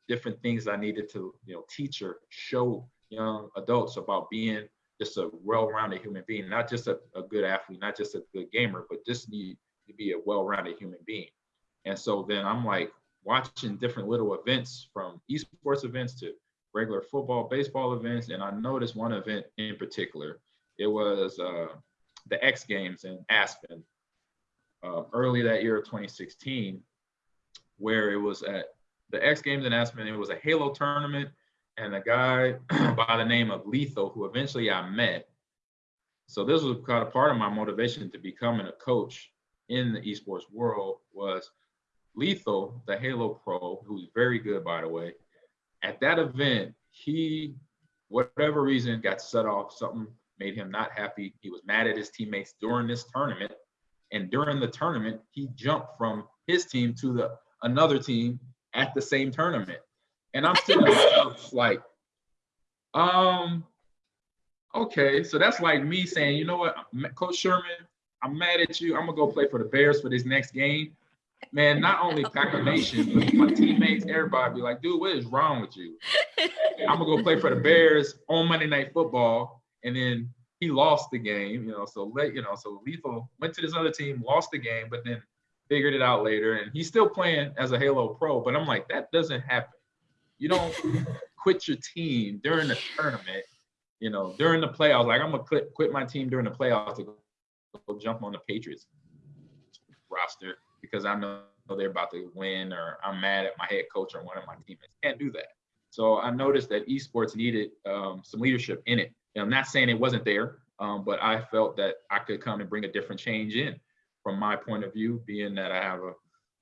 different things I needed to, you know, teach or show young adults about being just a well-rounded human being, not just a, a good athlete, not just a good gamer, but just need to be a well-rounded human being. And so then I'm like watching different little events from esports events to regular football, baseball events. And I noticed one event in particular. It was uh, the X Games in Aspen uh, early that year of 2016, where it was at the X Games in Aspen. It was a Halo tournament and a guy by the name of Lethal, who eventually I met. So this was kind of part of my motivation to becoming a coach in the esports world was Lethal, the Halo pro, who's very good by the way. At that event, he, whatever reason, got set off. Something made him not happy. He was mad at his teammates during this tournament. And during the tournament, he jumped from his team to the another team at the same tournament. And I'm there like, um, okay, so that's like me saying, you know what, Coach Sherman, I'm mad at you. I'm gonna go play for the Bears for this next game. Man, not only Packer Nation, but my teammates, everybody be like, dude, what is wrong with you? I'm gonna go play for the Bears on Monday Night Football, and then he lost the game, you know. So let you know, so Lethal went to this other team, lost the game, but then figured it out later, and he's still playing as a Halo pro. But I'm like, that doesn't happen. You don't quit your team during the tournament, you know, during the playoffs. Like I'm gonna quit, quit my team during the playoffs to go, jump on the Patriots roster because I know they're about to win or I'm mad at my head coach or one of my teammates. Can't do that. So I noticed that esports needed um, some leadership in it. And I'm not saying it wasn't there, um, but I felt that I could come and bring a different change in from my point of view, being that I have a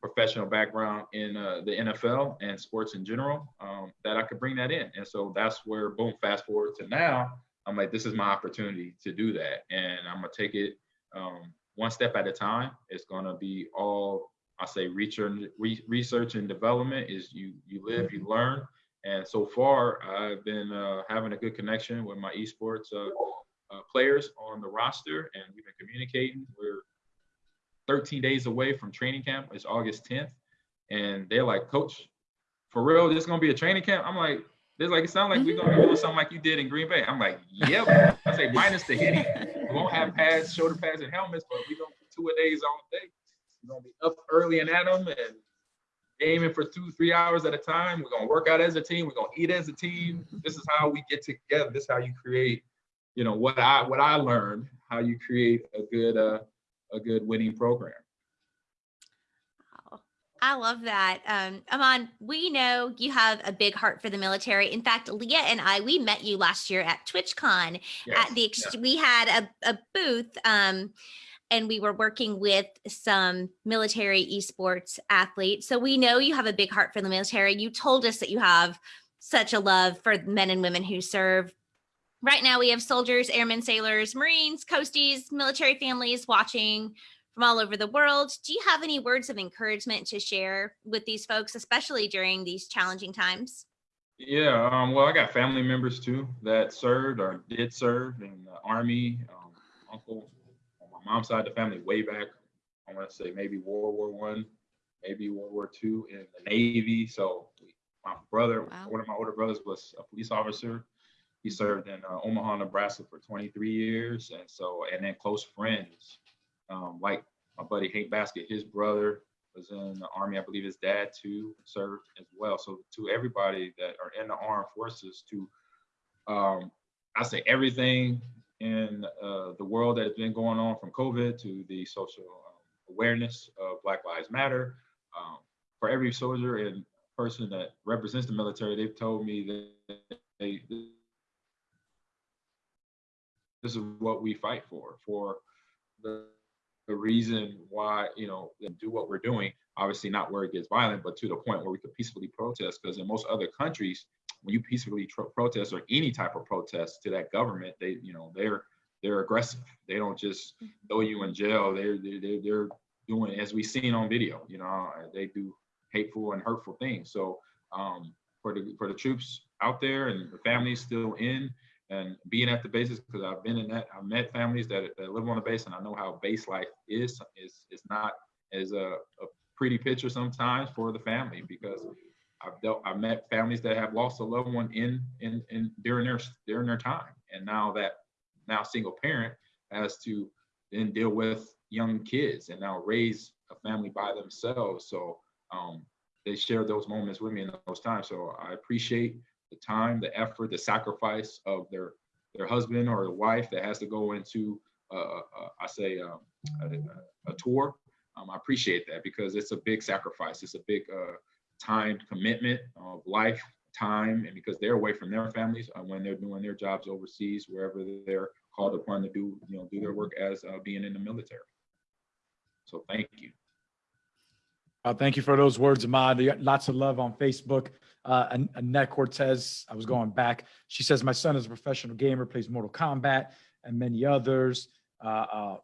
professional background in uh, the NFL and sports in general, um, that I could bring that in. And so that's where, boom, fast forward to now, I'm like, this is my opportunity to do that. And I'm gonna take it um, one step at a time. It's gonna be all, I say research, research and development is you, you live, you learn. And so far, I've been uh, having a good connection with my esports uh, uh, players on the roster, and we've been communicating. We're 13 days away from training camp. It's August 10th. And they're like, Coach, for real, this is gonna be a training camp? I'm like, there's like it sounds like we're gonna doing something like you did in Green Bay. I'm like, yep. I say minus the hitting. We won't have pads, shoulder pads, and helmets, but we're gonna do two a days all day. We're gonna be up early and at them and aiming for two, three hours at a time. We're gonna work out as a team. We're gonna eat as a team. This is how we get together. This is how you create, you know, what I what I learned, how you create a good uh a good winning program. I love that. Um, Ahman, we know you have a big heart for the military. In fact, Leah and I, we met you last year at TwitchCon. Yes, At the we had a, a booth, um, and we were working with some military esports athletes. So we know you have a big heart for the military. You told us that you have such a love for men and women who serve. Right now, we have soldiers, airmen, sailors, Marines, coasties, military families watching from all over the world. Do you have any words of encouragement to share with these folks, especially during these challenging times? Yeah, um, well, I got family members too that served or did serve in the army. Um, uncle on my mom's side of the family, way back, I want to say maybe World War One, maybe World War Two in the Navy. So my brother, Wow. one of my older brothers was a police officer. He served in uh, Omaha, Nebraska for 23 years. And so, and then close friends, um, like my buddy Hank Baskett, his brother was in the army. I believe his dad too served as well. So to everybody that are in the armed forces to, um, I say everything in uh, the world that has been going on from COVID to the social um, awareness of Black Lives Matter. Um, for every soldier and person that represents the military, they've told me that they, this is what we fight for, for the, the reason why, you know, do what we're doing, obviously not where it gets violent, but to the point where we could peacefully protest. Because in most other countries, when you peacefully tro- protest or any type of protest to that government, they, you know, they're they're aggressive. They don't just throw you in jail. They're they're they're doing as we've seen on video. You know, they do hateful and hurtful things. So um, for the for the troops out there and the families still in and being at the bases, because I've been in that, I've met families that, that live on the base, and I know how base life is. is is not as a, a pretty picture sometimes for the family because I've dealt, I've met families that have lost a loved one in in in during their during their time, and now that now single parent has to then deal with young kids and now raise a family by themselves. So um, they share those moments with me in those times. So I appreciate the time, the effort, the sacrifice of their their husband or wife that has to go into uh, uh, I say um, a, a, tour. Um, I appreciate that because it's a big sacrifice. It's a big uh, time commitment of life, time, and because they're away from their families uh, when they're doing their jobs overseas, wherever they're called upon to do, you know, do their work as uh, being in the military. So thank you. Uh, thank you for those words, Ahman. Lots of love on Facebook. Uh, An- Annette Cortez, I was going back. She says, My son is a professional gamer, plays Mortal Kombat and many others. Uh, uh,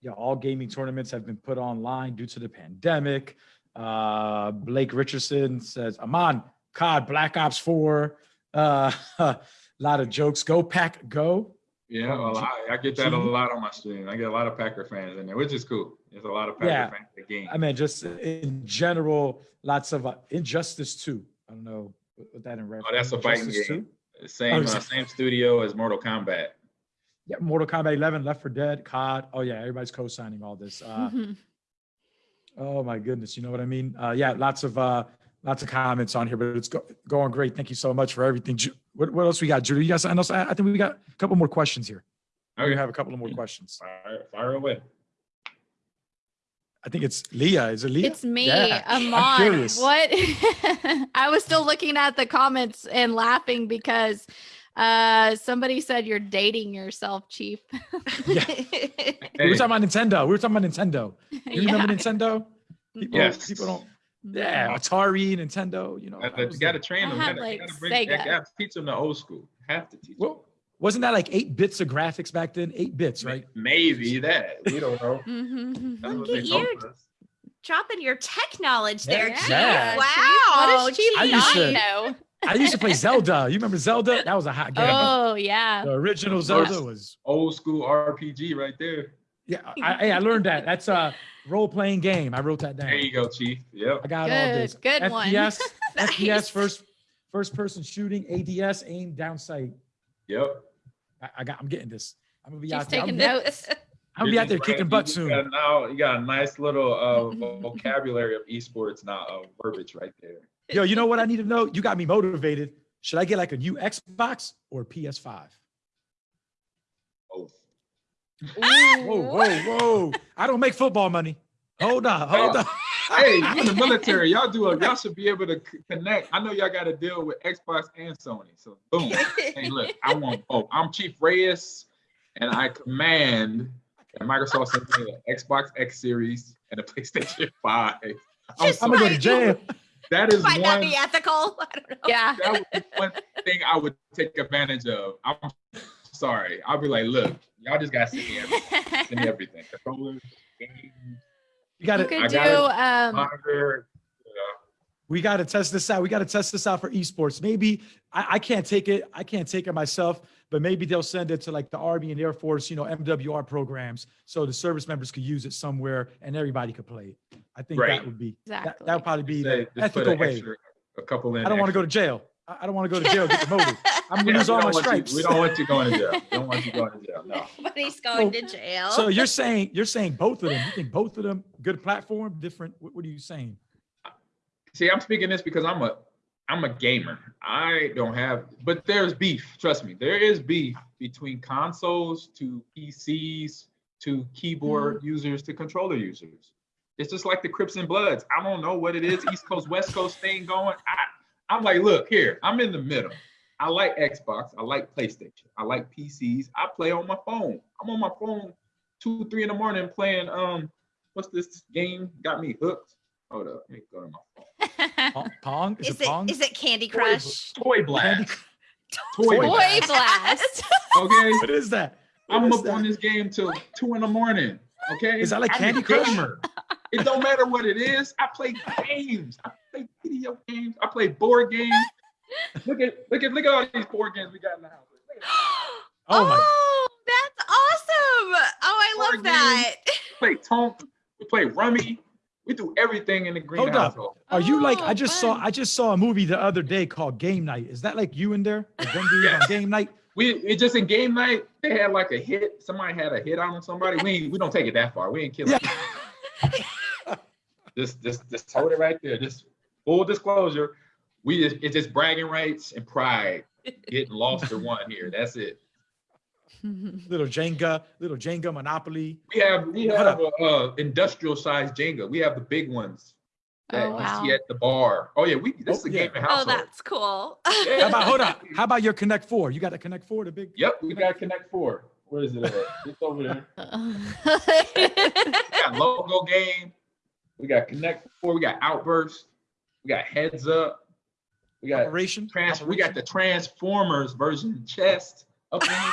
yeah, all gaming tournaments have been put online due to the pandemic. Uh, Blake Richardson says, Ahman, COD, Black Ops 4. Uh, a lot of jokes. Go pack, go. Yeah, well, I, I get that a lot on my stream. I get a lot of Packer fans in there, which is cool. There's a lot of Packer Yeah. fans in the game. I mean, just in general, lots of uh, Injustice too. I don't know what what that in reference. Oh, that's a fighting Injustice game. 2? Same, Oh, uh, same studio as Mortal Kombat. Yeah, Mortal Kombat 11, Left 4 Dead, COD. Oh yeah, everybody's co-signing all this. Uh, Mhm. oh my goodness, you know what I mean? Uh, yeah, lots of uh, lots of comments on here, but it's go- going great. Thank you so much for everything. Ju- What, what else we got, Judy? You got something else? I I think we got a couple more questions here. We Okay, have a couple of more questions. fire, fire away. I think it's Leah. Is it Leah? It's me, Yeah, I'm Ahman. What? I was still looking at the comments and laughing because uh somebody said you're dating yourself, Chief. Yeah. We were talking about Nintendo. We were talking about Nintendo. You remember Nintendo? People, Yes. people don't. Yeah, Atari, Nintendo. You know, you got to the- train I them. had, You like, gotta bring- you Sega. gotta teach them the old school. Have to teach them. Well, wasn't that like eight bits of graphics back then? Eight bits, right? Maybe that. We don't know. mm -hmm. Look at you. us. Dropping your tech knowledge there, Yeah. Chief. Yeah. Wow. What does Chief I used not to- know? I used to play Zelda. You remember Zelda? That was a hot game. Oh yeah. The original Zelda was Old school RPG right there. yeah. I, I I learned that. That's a role playing game. I wrote that down. There you go, Chief. Yep. I got all this. good one. FPS, FPS Nice. first first person shooting, ADS aim down sight. Yep. I, I got. I'm getting this. I'm gonna be Chief's out there. I'm, taking I'm gonna be out there You're kicking right. butt soon. got now you got a nice little uh, vocabulary of esports now, uh, verbiage right there. Yo, you know what I need to know? You got me motivated. Should I get like a new Xbox or PS5? Both. Whoa, whoa, whoa! I don't make football money. Hold on, hold on. Hey, you in the military, y'all do a, y'all should be able to connect. I know y'all got to deal with Xbox and Sony. So boom. hey, look, I want both. I'm Chief Reyes, and I command that Microsoft sent me an Xbox X Series and a PlayStation 5. I'm I'm gonna go to Might- jail. that is Might not be ethical. I don't know. Yeah. that would be one thing I would take advantage of. I'm sorry. I'll be like, look, y'all just gotta send me everything. Send me everything. Controllers, games, You got You to. could I do got um monitor. you know. We got to test this out. We got to test this out for esports. Maybe I, I can't take it. I can't take it myself, but maybe they'll send it to like the Army and Air Force, you know, MWR programs, so the service members could use it somewhere and everybody could play it. I think Right. that would be that, Exactly. that would probably be Say, the ethical an way. extra, a couple in. I don't want to go to jail. I I don't want to go to jail, get demoted. I'm gonna Yeah, lose all my want you- stripes. We don't want you going to jail. We don't want you going to jail. No. but he's going to jail. So you're saying, you're saying both of them, you think both of them, good platform, different, what, what are you saying? See, I'm speaking this because I'm a I'm a gamer. I don't have, but there's beef. Trust me, there is beef between consoles to PCs to keyboard mm-hmm. users to controller users. It's just like the Crips and Bloods. I don't know what it is, East Coast West Coast thing going. I I'm like, look here, I'm in the middle. I like Xbox. I like PlayStation. I like PCs. I play on my phone. I'm on my phone two, three in the morning playing um, what's this game? Got me hooked. Hold up, let me go to my phone. Pong? Pong? Is, is it Pong? it is it Candy Crush? Toy Blast. Toy Toy Blast. blast. Okay, What is that? What I'm is up on this game till two in the morning. Okay, Is that like Candy Crush? gamer. It don't matter what it is. I play games. I play video games. I play board games. Look at look at look at all these board games we got in the house. Look at that. Oh my, Oh, that's awesome. Oh, I Board love that. We play Tonk. We play Rummy. We do everything in the green Hold up. household. are you like, Oh, I just oh, saw. I just saw a movie the other day called Game Night. Is that like you in there? Like on Yes. Game Night? We it just in game night, they had like a hit. Somebody had a hit on somebody. We we don't take it that far. We ain't killing. Yeah. Just just just hold it right there. Just full disclosure. We just it's just bragging rights and pride. Getting lost or won here. That's it. Little Jenga, little Jenga Monopoly. We have we have a, uh industrial sized Jenga. We have the big ones that Oh, you wow. see at the bar. Oh yeah, we this is Oh, a yeah. gaming Oh, that's cool. Yeah. How about, hold up? how about your Connect Four? You got the Connect Four, the big? Yep, we got Connect Four. Where is it at? It's over there. Got logo game. We got Connect Four. We got Outburst. We got Heads Up. We got Operation? trans. We got the Transformers version chest. Up in here.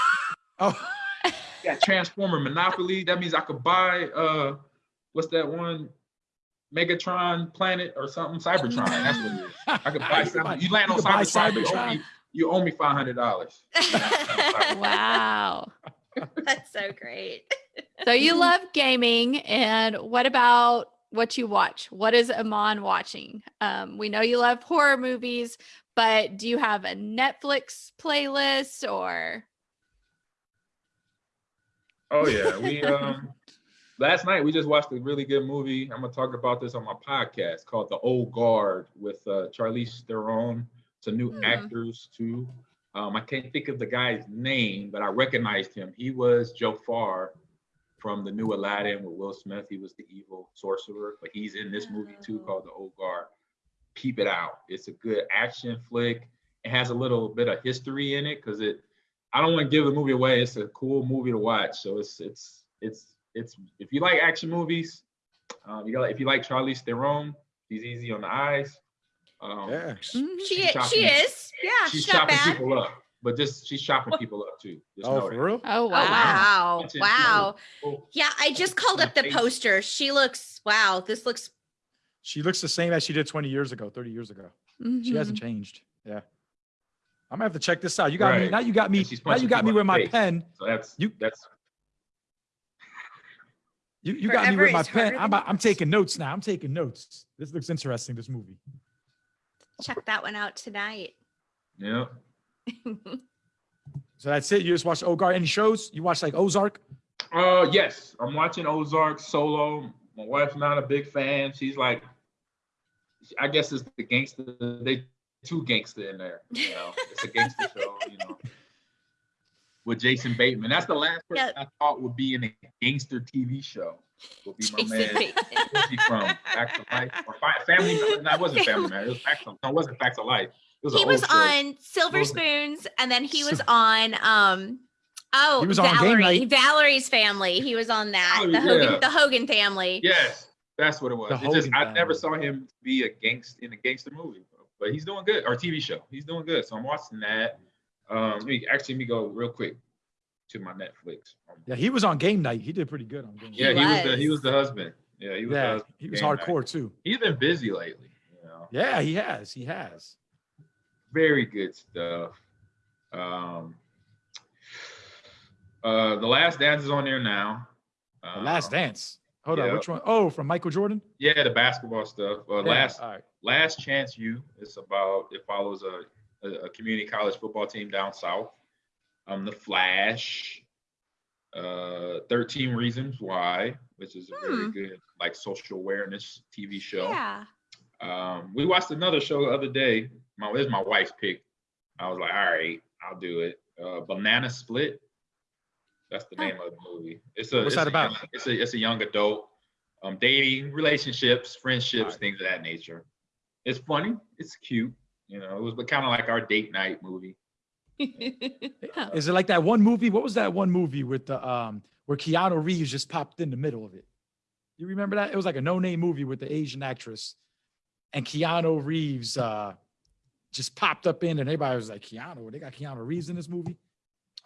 Oh, We got Transformer Monopoly. That means I could buy uh, what's that one? Megatron Planet or something. Cybertron. That's what it is. I could buy You something. You land on could buy Cybertron. You owe me, you owe me five hundred dollars. wow. that's so great. So you love gaming, and what about what you watch? What is Ahman watching? Um, we know you love horror movies, but do you have a Netflix playlist or? Oh yeah, we um last night we just watched a really good movie. I'm gonna talk about this on my podcast called The Old Guard with uh, Charlize Theron. Some new Hmm. actors too. Um, I can't think of the guy's name, but I recognized him. He was Jafar from the new Aladdin with Will Smith. He was the evil sorcerer, but he's in this movie too Oh. called The Old Guard. Peep it out. It's a good action flick. It has a little bit of history in it because it I don't want to give the movie away. It's a cool movie to watch. So it's it's it's it's if you like action movies, um, you got if you like Charlize Theron, she's easy on the eyes. Um, yeah. She She's is, she is. Yeah, she's she's chopping bad. people up, but just she's chopping people up too. Just Oh, for real? Oh Oh wow! wow. That's it. Wow. Oh, Yeah, I just called up the poster. She looks wow, this looks She looks the same as she did 20 years ago, 30 years ago. She hasn't Mhm. changed. Yeah. I'm gonna have to check this out. You got me. Now you got me. Now you got me with my face. pen. So that's You- that's You, you got me with my pen. I'm, about- I'm taking notes now. I'm taking notes. This looks interesting. This movie. check that one out tonight. yeah. So that's it. You just watch Ogar. Any shows? You watch like Ozark? Uh yes, I'm watching Ozark solo. My wife's not a big fan. She's like, I guess it's the gangster. They two gangster in there. You know, it's a gangster show. You know, with Jason Bateman. That's the last person Yep. I thought would be in a gangster TV show. Would be my Jason man. Bateman. Where's he from? Back to Life or Fi- Family? No, that wasn't Family Man. It was Facts of, no, it wasn't Facts of Life. It was he was old show. on Silver Those- Spoons, and then he was on um oh He was on Valerie, Night. Valerie's family. He was on that. Oh, the Hogan, yeah. the Hogan family. Yes, that's what it was. The It just, I never saw him be a gangster in a gangster movie, but he's doing good or TV show. He's doing good, so I'm watching that. Um, let me actually let me go real quick to my Netflix. Yeah, he was on Game Night. He did pretty good on Game Night. yeah, he was the he was. was the husband. Yeah, he was. Yeah, he was Game Night. hardcore too. He's been busy lately. You know, Yeah, he has. He has. Very good stuff. Um, uh, the Last Dance is on there now. The Last Um, Dance. Hold on, which one? Oh, from Michael Jordan. Yeah, the basketball stuff. Uh, Yeah, last All right. Last Chance U. It's about it follows a, a, a community college football team down south. Um, The Flash. Uh, Thirteen Reasons Why, which is a very Hmm. good like social awareness TV show. Yeah. Um, we watched another show the other day. My this is my wife's pick. I was like, all right, I'll do it. Uh, Banana Split. That's the name of the movie. It's a What's it's that a about? it's a it's a young adult, um, dating, relationships, friendships, Alright. things of that nature. It's funny. It's cute. You know, it was kind of like our date night movie. Huh. Is it like that one movie? What was that one movie with the um where Keanu Reeves just popped in the middle of it? You remember that? It was like a no-name movie with the Asian actress, and Keanu Reeves uh just popped up in, and everybody was like, "Keanu, they got Keanu Reeves in this movie."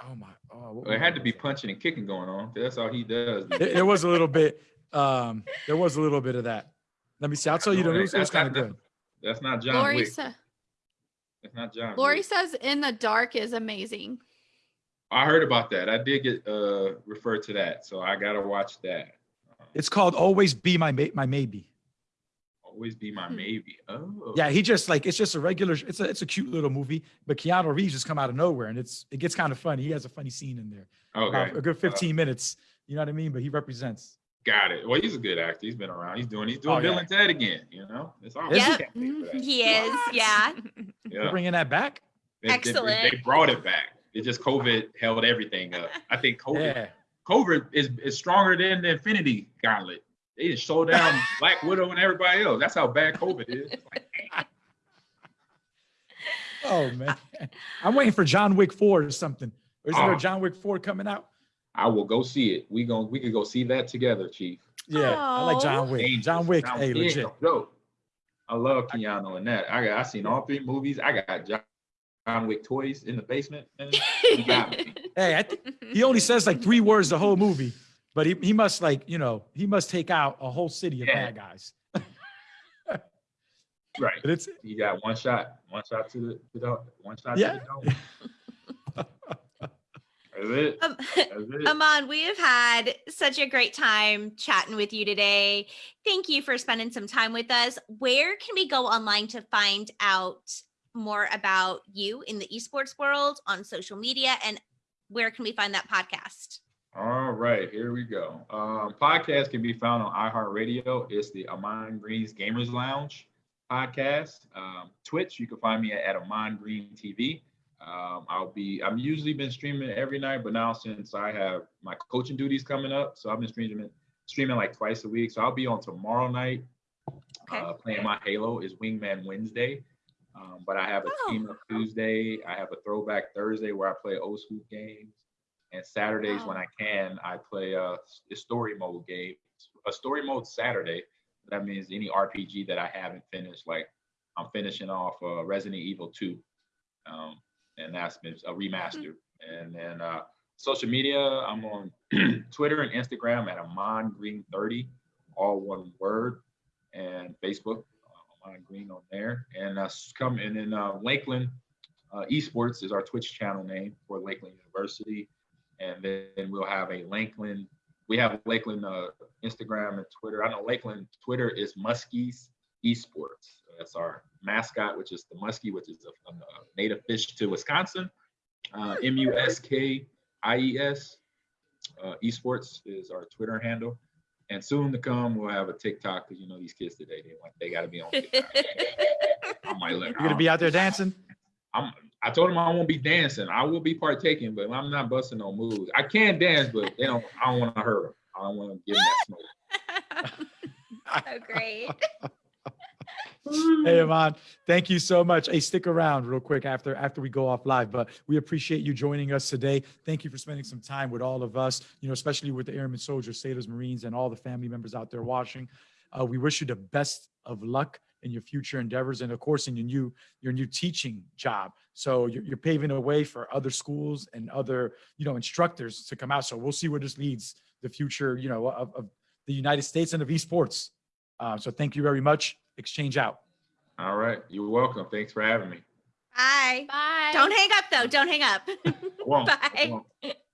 Oh my! Oh, what Well, it had to be that? punching and kicking going on. That's all he does. It, there was a little bit. Um, there was a little bit of that. Let me see. I'll tell you. The, it was, it was That's kind of good. That's not John Lori, Wick. sa- That's not John. Lori Wick. says In the Dark is amazing. I heard about that. I did get uh referred to that, so I gotta watch that. Uh, It's called "Always Be My Ma- My Maybe." Always be my Hmm. maybe. Oh, Yeah, he just like it's just a regular. It's a it's a cute little movie, but Keanu Reeves just come out of nowhere, and it's it gets kind of funny. He has a funny scene in there, Okay, a good 15 minutes. You know what I mean? But he represents. got it. Well, he's a good actor. He's been around. He's doing. He's doing Oh, Bill yeah. and Ted again. You know, it's all. Is Yep. can't pay for that. He is. Yeah. We're Yeah, bringing that back. They- they- Excellent. They, brought it back. It just COVID held everything up. I think COVID. Yeah. COVID is is stronger than the Infinity Gauntlet. They just showed down Black Widow and everybody else. That's how bad COVID is. Like, Oh man, I'm waiting for John Wick 4 or something. Or isn't there Oh. a John Wick 4 coming out? I will go see it. We gon' we could go see that together, Chief. Yeah, I like John Wick. Dangerous. John Wick, Now, hey, legit. no. I love Keanu in that. I got I seen all three movies. I got John, John Wick toys in the basement. man. He got me. Hey, I think he only says like three words the whole movie, but he, he must like you know he must take out a whole city of Yeah. bad guys. Right. But it's You got one shot. One shot to the, to the one shot Yeah. to the dome. That's it. Um, That's it. Ahman, we have had such a great time chatting with you today. Thank you for spending some time with us. Where can we go online to find out more about you in the esports world on social media? And where can we find that podcast? All right, here we go. Um, podcast can be found on iHeartRadio. It's the Ahman Green's Gamers Lounge podcast. Um, Twitch, you can find me at Ahman Green TV. Um, I'll be. I'm usually been streaming every night, but now since I have my coaching duties coming up, so I've been streaming streaming like twice a week. So I'll be on tomorrow night. Okay. Uh, playing my Halo is Wingman Wednesday. Um, but I have a Oh. team up Tuesday. I have a throwback Thursday where I play old school games. And Saturdays when I can, I play a, a story mode game. A story mode Saturday. That means any RPG that I haven't finished, like I'm finishing off uh, Resident Evil 2. Um, and that's been a remaster. And then uh, social media, I'm on Twitter and Instagram at Ahman Green 30, all one word, and Facebook, uh, Ahman Green on there. And uh, come and then uh, Lakeland uh, Esports is our Twitch channel name for Lakeland University, and then we'll have a Lakeland. We have Lakeland uh, Instagram and Twitter. I know Lakeland Twitter is Muskies Esports. That's our mascot, which is the muskie, which is a, a native fish to Wisconsin. Uh, M U S K I E S. Uh, esports is our Twitter handle. And soon to come, we'll have a TikTok because you know these kids today, they want they got to be on TikTok. I might let. you're gonna be out there dancing. I'm. I told him I won't be dancing. I will be partaking, but I'm not busting no moves. I can dance, but they don't. I don't want to hurt them. I don't want to give them that smoke. oh, great. Hey, Ahman, thank you so much. Hey, stick around real quick after after we go off live. But we appreciate you joining us today. Thank you for spending some time with all of us. You know, especially with the airmen, soldiers, sailors, marines, and all the family members out there watching. Uh, we wish you the best of luck in your future endeavors, and of course, in your new your new teaching job. So you're, you're paving the way for other schools and other you know instructors to come out. So we'll see where this leads the future. You know, of, of the United States and of esports. Uh, so thank you very much. Exchange out. All right, you're welcome. Thanks for having me. Bye. Bye. Don't hang up, though. Don't hang up. I won't. I Bye. won't.